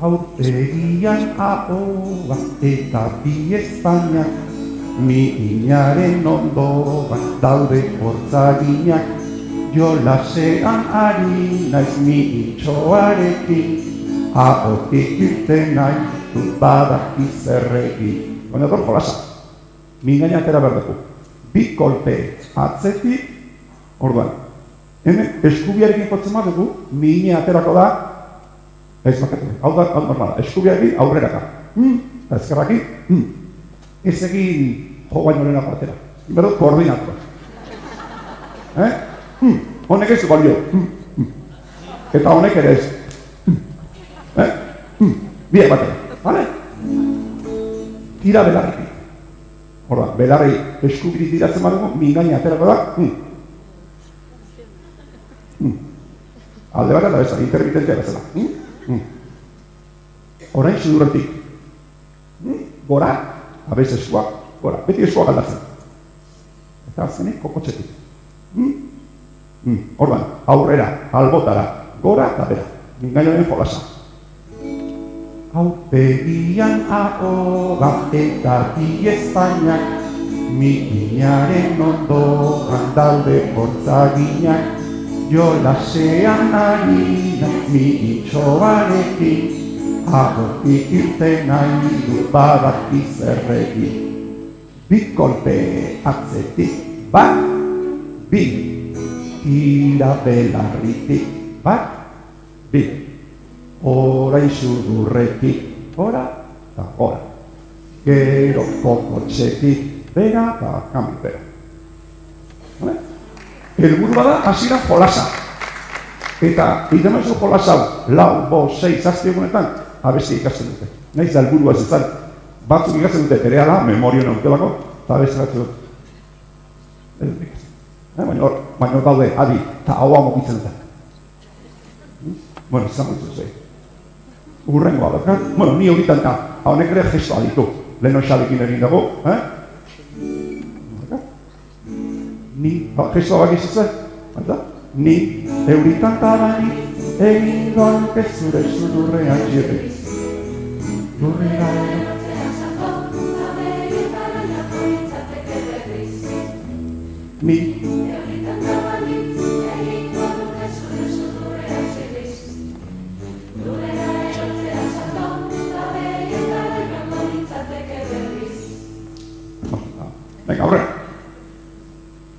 Aurpegian ahoa eta bi espainak Mi inaren ondoan daude hortzaginak Jolasean ari naiz mi itxoarekin Ahotik irten nahi dut badaki zerrekin Baina dut jolasa Mi gaina atera berdeku Bi kolpe atzetik Orduan Hemen eskubiarekin jotzen badugu Mi ina aterako da Ez bakatu, hau da, hau normala, eskubiarekin aurreraka. Hmm, eta ezkerrakin, hmm. Ez egin jo baino lehenako atera. Berdut, koordinatua. Eh? Hmm, honek ez balio. Hmm, hmm. Eta honek ere ez. Hmm. Eh? Hmm, biak batera. Vale? Tira belarrekin. Horda, belarri eskubiri tiratzen badugu, mingaina aterako da. Hmm. Hmm. Alde bat eta bezala, intermitentea bezala. Hmm? Hmm. Orain sudurretik. Hmm? Gora, abez eskuak, gora. Beti eskuak aldatzen. Eta azkenik kokotxetik. Hmm? Hmm. Orban, aurrera, albotara, gora eta bera. Mingainoen jolasa. Aurpegian ahoga eta bi espainak Mi inaren ondoan daude hortzaginak. Jolasean ari da mi itxoarekin Ahotik irten nahi dut badaki zerrekin Bi kolpe atzetik bat, bi. Tira belarritik bat, bi orain sudurretik, ora eta ora. Gero kokotxetik, bera eta kamipera. Vale? Elburu bada, hasieran jolasa. Eta, maizu jolasa, hau, lau, bo, sei, zazti egunetan, abesti ikasten dute. Naiz da elburua ez izan. Batzuk ikasten dute, bere ala, memorio nautelako, eta abesti batzuk dut. Ez dut ikasten. Eh, baina hor, baina daude, adi, eta hau mokitzen dute. Bueno, izango ditu zei. Urrengoa daukat. Bueno, ni horitan da, honek ere gestoa ditu. Lehen xalekin egin dago, eh? Ni, ba, gestoa bak izutzen, baita? Ni, euritan tabani, egin doan kezure sudurrean jirri. Lurrera Ni,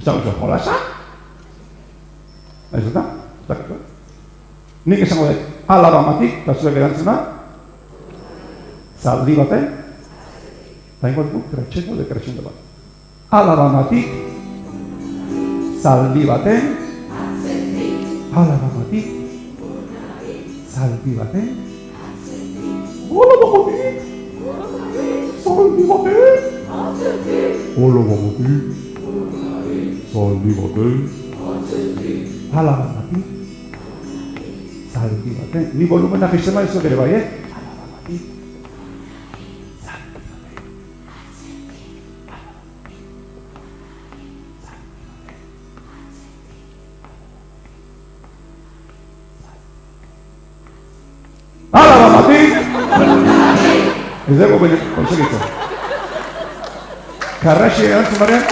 bisa jolasa? Ez da? Ez da? Nik esango dut, alaba matik, eta zuek erantzuna, zaldi baten, eta ingo dugu, kretxendo de kretxendo bat. Alaba matik, zaldi baten, alaba matik, zaldi baten, alaba matik, zaldi baten, Hola bamotik, zaldi baten, alaba matik, zaldi baten. Ni volumena sistema izuak ere bai, eh? Alaba matik, zaldi baten. Alaba matik! Ez dugu bine, konsegitzen. Karraxe erantzun barean?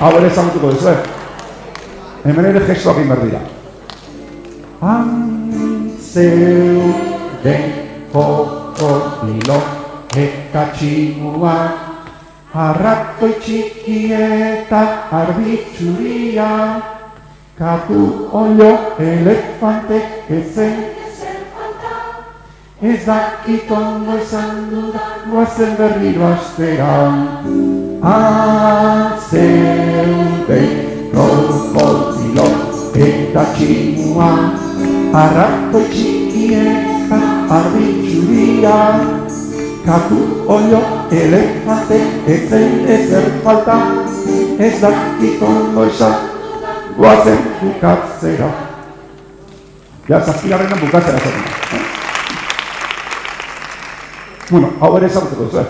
Hau ere ezagutuko duzu, eh? Hemen ere gestuak egin behar dira. Antzeu den kokodilo eta tximua Arratoi txiki eta arbitzuria Katu olio elefante ezen Ez dakit ondo esan dudan Guazen berriro astera Azeude krokodilo eta tximua Arrako txikieka arbitzuria Katu olio elefante ezen ezer falta. Ez dakit ondo esan Guazen bukatzera. Ja, zazpigarrenan bukatzera zaten. Eh? Bueno, ezagutuko duzu, eh?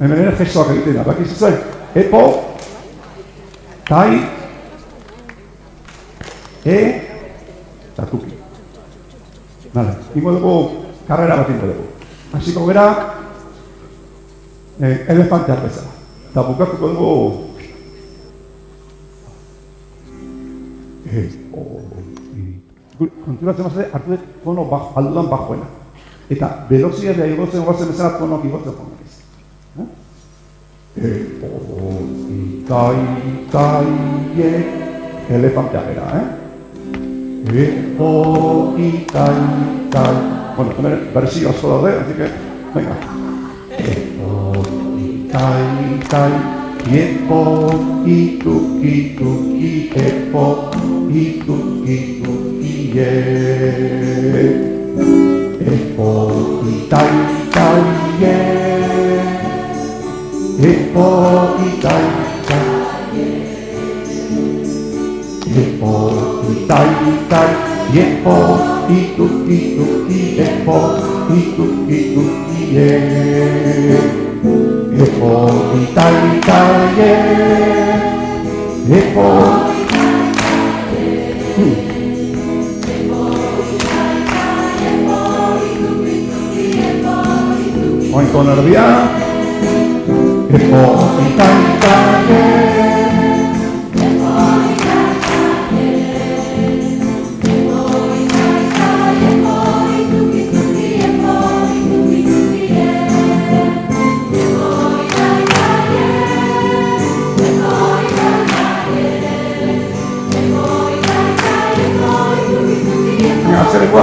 Hemen ere gestoak egiten da, bakizu zen? Epo, tai, e, eta tuki. Vale, ingo dugu karrera bat ingo dugu. Hasiko gera, eh, elefanteak bezala. Eta bukatuko dugu, e, o, konturatzen mazate, hartu dut tono bajo, aldudan bajoena. Eta velozidadea igotzen guazen bezala tono igotzen joan ez. Epo, itai, itai, elefantea bera, eh? Epo, itai, itai. Bueno, hemen berzio asko daude, así que, venga. Epo, itai, itai, Epo, ituki, tuki, epo, ituki, Italie e poi Italia Italie e poi Italia e poi Italia Italia e poi tutti tutti e poi tutti tutti e e poi Italia Italia e poi もう一個並びやエポイタイタケエポイタイタケエポイタイタケエポイトキトキエポイトキトキエエポイタイタケエポイタイタケエポイタイタケエポイトキトキエポイトキト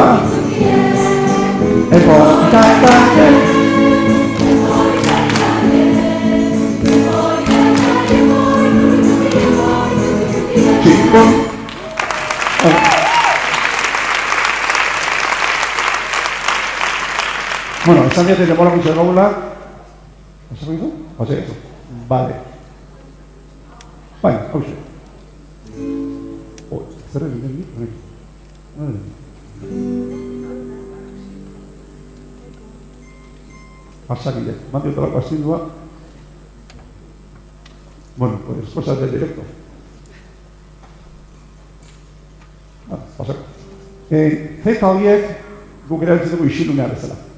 キエエポイタイタケ Bueno, esan diate demora gutxi gaula. Esan dizu? Jose, eso. Vale. Bai, hau ze. Oh, zer egin den dit? Pasakide, mandi otra astindua. Bueno, pues cosas del directo. Ah, pasa. Eh, zeta horiek guk erabiltzen dugu isilunea bezala.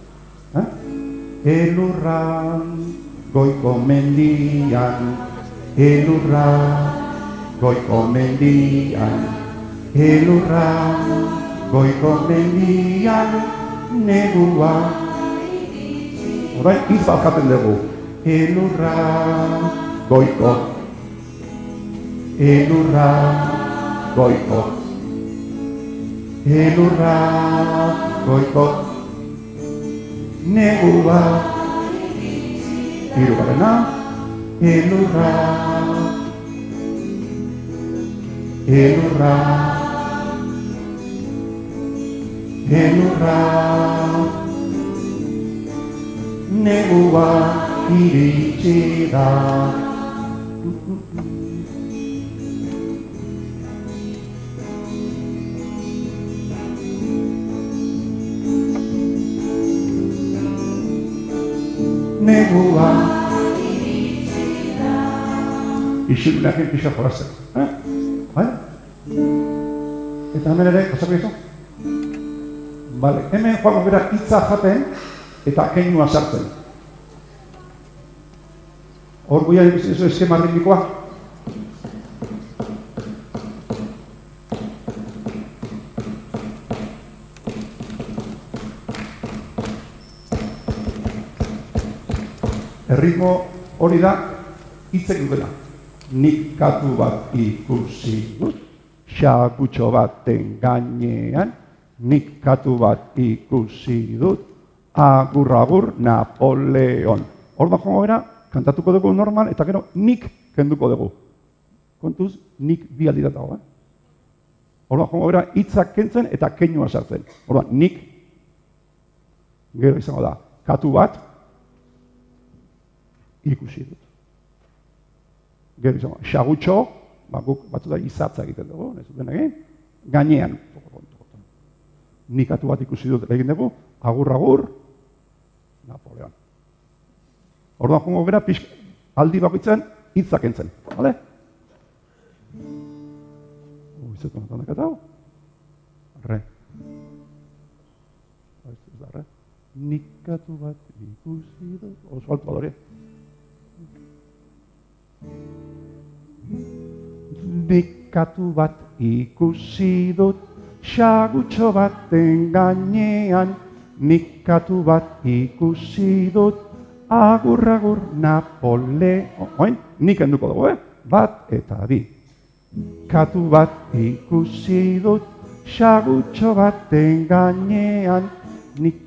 Elurran goiko mendian, elurra goiko mendian, elurra goiko mendian, negua. Orain hitz balkaten dugu. Elurra goiko, elurra goiko, elurra goiko, negua. Hirugarrena, elurra, elurra, elurra, negua iritsi Negua Isilunak enpisa jolazten. Eh? Bai? Eta hemen ere, pasako izo? Vale, hemen joango bera hitza jaten eta keinua sartzen. Hor guia ez Erritmo hori da hitzek dutena. Nik katu bat ikusi dut, xakutxo baten gainean, nik katu bat ikusi dut, agur agur Napoleon. Hor da bera, kantatuko dugu normal, eta gero nik kenduko dugu. Kontuz, nik bi aldi datago, eh? Hor da bera, hitzak kentzen eta keinua sartzen. Hor nik, gero izango da, katu bat, ikusi dut. Gero izango, da, xagutxo, ba, guk batzu da izatza egiten dugu, ez duten egin, gainean. Nik katu bat ikusi dut egin dugu, agur agur, Napoleon. Orduan jongo gara, pixka, aldi bakoitzen hitzak entzen. Vale? Uizetu natan dakata hau? Re. Re. Nikatu bat ikusi dut. Oso altu badore. Nikatu bat ikusi dut. Xagutxo baten gainean. Nikatu bat ikusi dut. Agur, agur, Napoleon. Oin, nik enduko dugu, eh? Bat eta bi. Katu bat ikusi dut, xagutxo baten gainean, nik...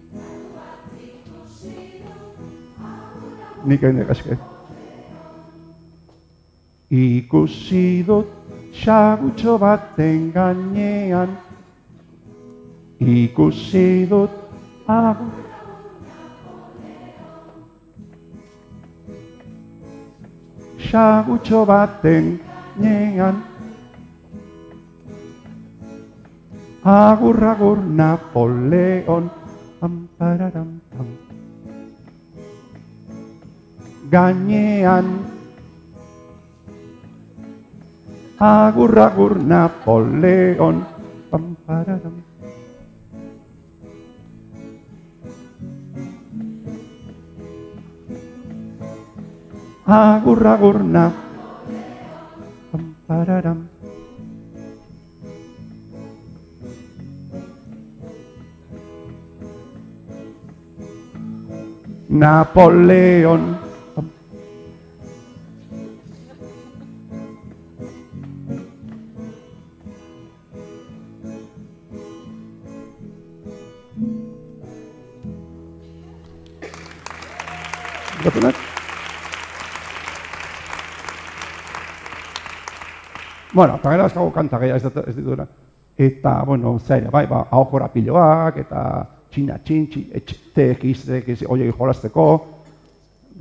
Nik egin egaske. Ikusi dut, xagutxo baten gainean, ikusi dut, agur, xagutxo baten nean Agur, agur, Napoleon. Gainean, agur, agur, Napoleon, pam, pararam. Agur, agur, na, pam, pararam. Napoleon. Gatunak? Bueno, eta gero azkago kanta gehiago ez, dut- ez dituena. Eta, bueno, zaila, bai, ba, hau piloak, eta txina txin, txin, etxetek, iztek, iz, oiei jolazteko,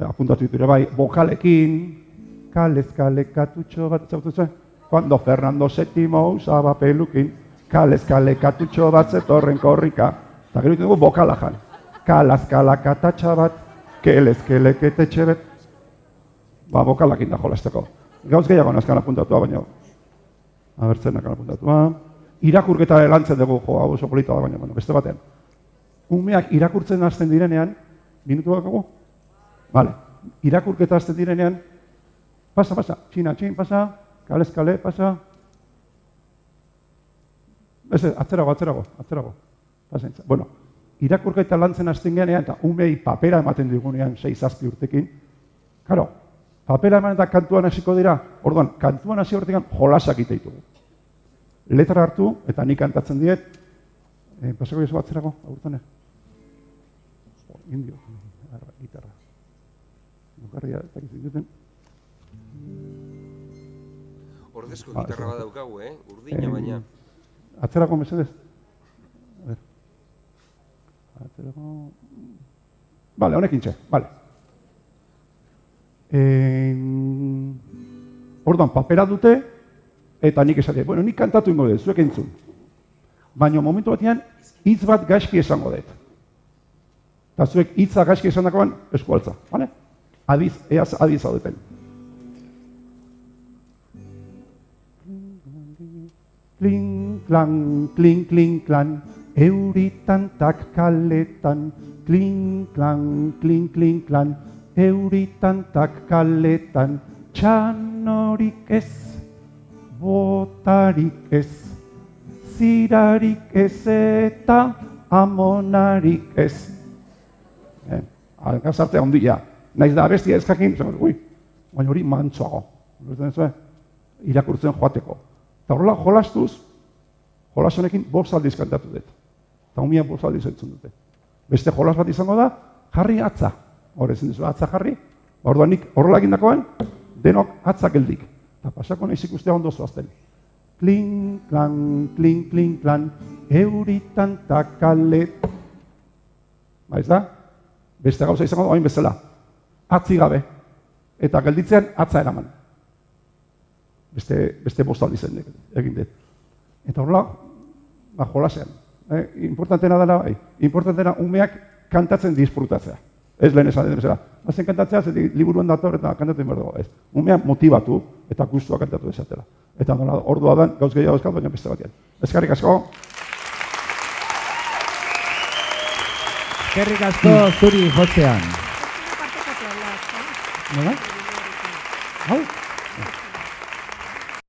apuntatu ditu ere bai, bokalekin, kalez kale katutxo bat, zautu zuen? Cuando Fernando VII usaba pelukin, kalez kale katutxo bat zetorren korrika, eta gero dugu bokala jan. Kalaz kala katatxa bat, kelez kele ketetxe bet, ba, bokalakin da jolazteko. Gauz gehiago nazkan apuntatua, baina, abertzen nakan apuntatua. Irakurketa lantzen dugu, jo, hau oso polita da, baina, bueno, beste batean. Umeak irakurtzen hasten direnean, minutu bakago? Vale. Irakurketa hasten direnean, pasa, pasa, txina, txin, pasa, kalez, kale, pasa. Ez, atzerago, atzerago, atzerago. Pasentza. Bueno, irakurketa lantzen hasten genean, eta umei papera ematen digunean, 6-zazpi urtekin. Karo, papera eman eta kantuan hasiko dira, orduan, kantuan hasi horretik jolasak ite ditugu. Letra hartu, eta nik kantatzen diet, eh, pasako jesu atzerago, agurtane. Jo, Indio, arra, gitarra. Bukarria, eta gizituten. Ordezko Ba, gitarra ez bat daukagu, eh? Urdina baina. Atzerako mesedez. Vale, honekin txe, vale. En... Orduan, papera dute, eta nik esatea, bueno, nik kantatu ingo dut, zuek entzun. Baina momentu batean, hitz bat gaizki esango dut. Eta zuek hitza gaizki esan dakoan, eskualtza, bale? Adiz, eaz adiz zaudeten. Kling, klang, kling, kling, klan, euritan tak kaletan. Kling, klang, kling, kling, klan, euritan tak kaletan. Txanorik ez, botarik ez, zirarik ez eta amonarik ez. Eh, Alkazartea ondia. Naiz da abestia ez jakin, esan, ui, baina hori mantsoago. Irakurtzen joateko. Eta horrela jolastuz, jolas honekin bost aldiz kantatu dut. Eta umia bost aldiz entzun dute. Beste jolas bat izango da, jarri atza. Hor ezin duzu, atza jarri. Orduan nik horrela egindakoan, denok atza geldik. Eta pasako naiz ikustea ondo zoazten. Kling, klang, kling, kling, klan, euritan takalet. Ba da? Beste gauza izango da, hain bezala. Atzi gabe. Eta gelditzean atza eraman. Beste, beste bost aldiz egin dut. Eta horrela, ba, jolasean. Eh, importantena dela, bai, importantena umeak kantatzen disfrutatzea. Ez lehen esan den bezala. Hazen kantatzea, zetik liburuan dator eta kantatzen behar. Ez. Umea motibatu eta gustua kantatu desatela. Eta nola, ordua dan, gauz gehiago euskal, baina beste batean. Ezkarrik asko. Eskerrik asko zuri jotzean. Nola? Hau?